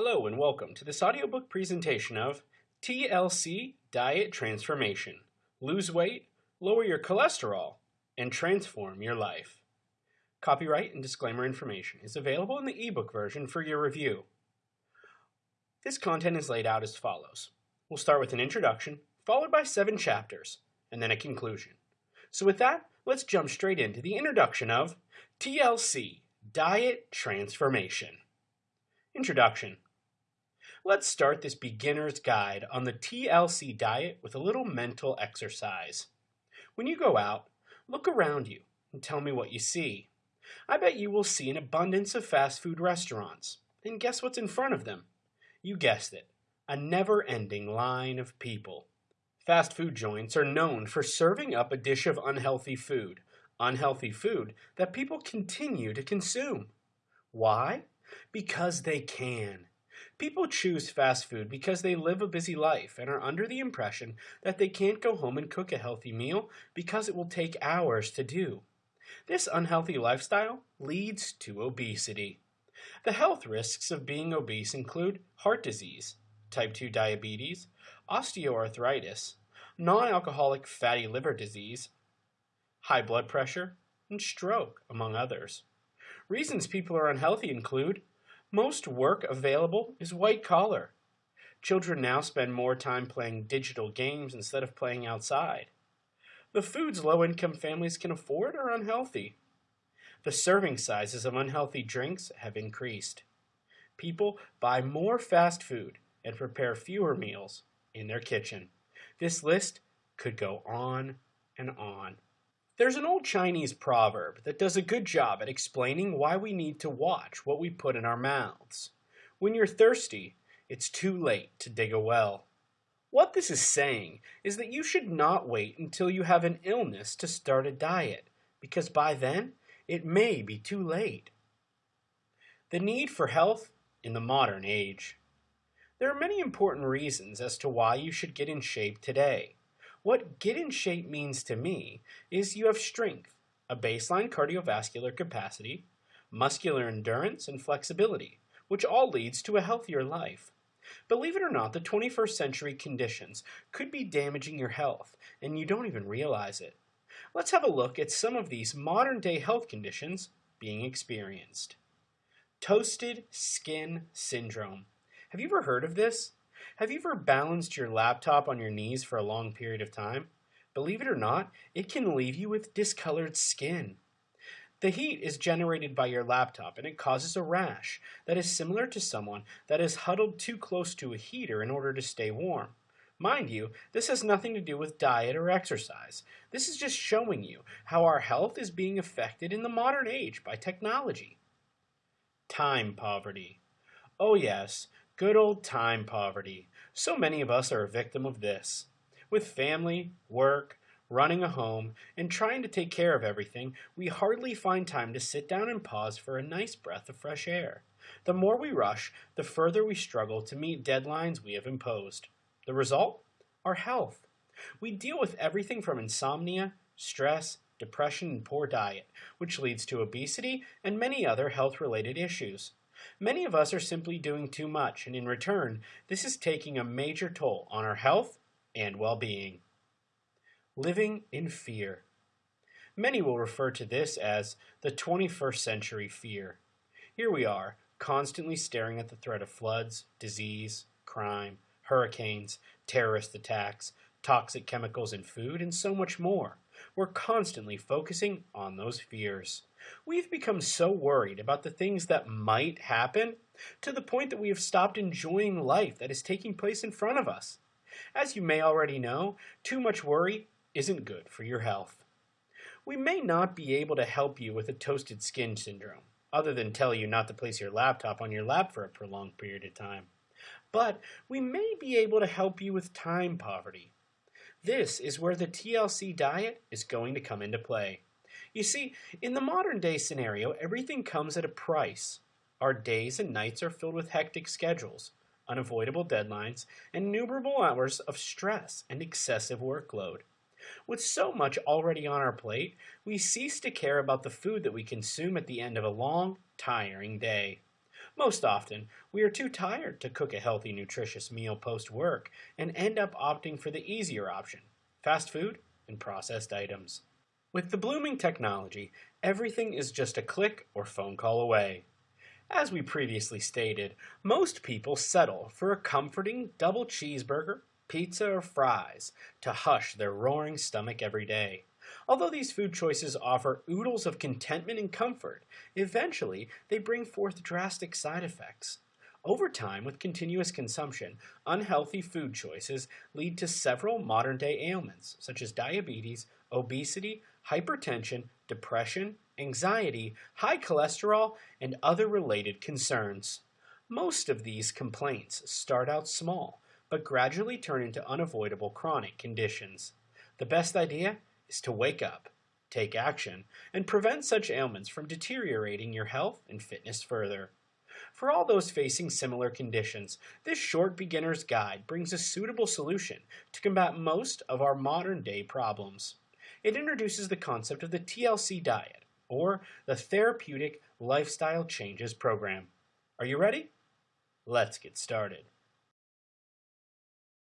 Hello and welcome to this audiobook presentation of TLC Diet Transformation. Lose weight, lower your cholesterol, and transform your life. Copyright and disclaimer information is available in the ebook version for your review. This content is laid out as follows. We'll start with an introduction, followed by seven chapters, and then a conclusion. So with that, let's jump straight into the introduction of TLC Diet Transformation. Introduction. Let's start this beginner's guide on the TLC diet with a little mental exercise. When you go out, look around you and tell me what you see. I bet you will see an abundance of fast food restaurants. And guess what's in front of them? You guessed it, a never-ending line of people. Fast food joints are known for serving up a dish of unhealthy food, unhealthy food that people continue to consume. Why? Because they can. People choose fast food because they live a busy life and are under the impression that they can't go home and cook a healthy meal because it will take hours to do. This unhealthy lifestyle leads to obesity. The health risks of being obese include heart disease, type 2 diabetes, osteoarthritis, non-alcoholic fatty liver disease, high blood pressure, and stroke, among others. Reasons people are unhealthy include most work available is white collar. Children now spend more time playing digital games instead of playing outside. The foods low-income families can afford are unhealthy. The serving sizes of unhealthy drinks have increased. People buy more fast food and prepare fewer meals in their kitchen. This list could go on and on. There's an old Chinese proverb that does a good job at explaining why we need to watch what we put in our mouths. When you're thirsty, it's too late to dig a well. What this is saying is that you should not wait until you have an illness to start a diet, because by then it may be too late. The need for health in the modern age. There are many important reasons as to why you should get in shape today. What get in shape means to me is you have strength, a baseline cardiovascular capacity, muscular endurance, and flexibility, which all leads to a healthier life. Believe it or not, the 21st century conditions could be damaging your health, and you don't even realize it. Let's have a look at some of these modern day health conditions being experienced. Toasted skin syndrome. Have you ever heard of this? Have you ever balanced your laptop on your knees for a long period of time? Believe it or not, it can leave you with discolored skin. The heat is generated by your laptop and it causes a rash that is similar to someone that is huddled too close to a heater in order to stay warm. Mind you, this has nothing to do with diet or exercise. This is just showing you how our health is being affected in the modern age by technology. Time poverty. Oh yes, Good old time poverty. So many of us are a victim of this. With family, work, running a home, and trying to take care of everything, we hardly find time to sit down and pause for a nice breath of fresh air. The more we rush, the further we struggle to meet deadlines we have imposed. The result? Our health. We deal with everything from insomnia, stress, depression, and poor diet, which leads to obesity and many other health-related issues. Many of us are simply doing too much, and in return, this is taking a major toll on our health and well-being. Living in fear. Many will refer to this as the 21st century fear. Here we are, constantly staring at the threat of floods, disease, crime, hurricanes, terrorist attacks, toxic chemicals in food, and so much more. We're constantly focusing on those fears. We've become so worried about the things that might happen to the point that we have stopped enjoying life that is taking place in front of us. As you may already know, too much worry isn't good for your health. We may not be able to help you with a toasted skin syndrome, other than tell you not to place your laptop on your lap for a prolonged period of time. But we may be able to help you with time poverty. This is where the TLC diet is going to come into play. You see, in the modern day scenario, everything comes at a price. Our days and nights are filled with hectic schedules, unavoidable deadlines, and innumerable hours of stress and excessive workload. With so much already on our plate, we cease to care about the food that we consume at the end of a long, tiring day. Most often, we are too tired to cook a healthy, nutritious meal post work and end up opting for the easier option fast food and processed items. With the blooming technology, everything is just a click or phone call away. As we previously stated, most people settle for a comforting double cheeseburger, pizza, or fries to hush their roaring stomach every day. Although these food choices offer oodles of contentment and comfort, eventually they bring forth drastic side effects. Over time, with continuous consumption, unhealthy food choices lead to several modern day ailments, such as diabetes, obesity, hypertension, depression, anxiety, high cholesterol, and other related concerns. Most of these complaints start out small, but gradually turn into unavoidable chronic conditions. The best idea is to wake up, take action, and prevent such ailments from deteriorating your health and fitness further. For all those facing similar conditions, this short beginner's guide brings a suitable solution to combat most of our modern day problems. It introduces the concept of the TLC diet, or the Therapeutic Lifestyle Changes Program. Are you ready? Let's get started.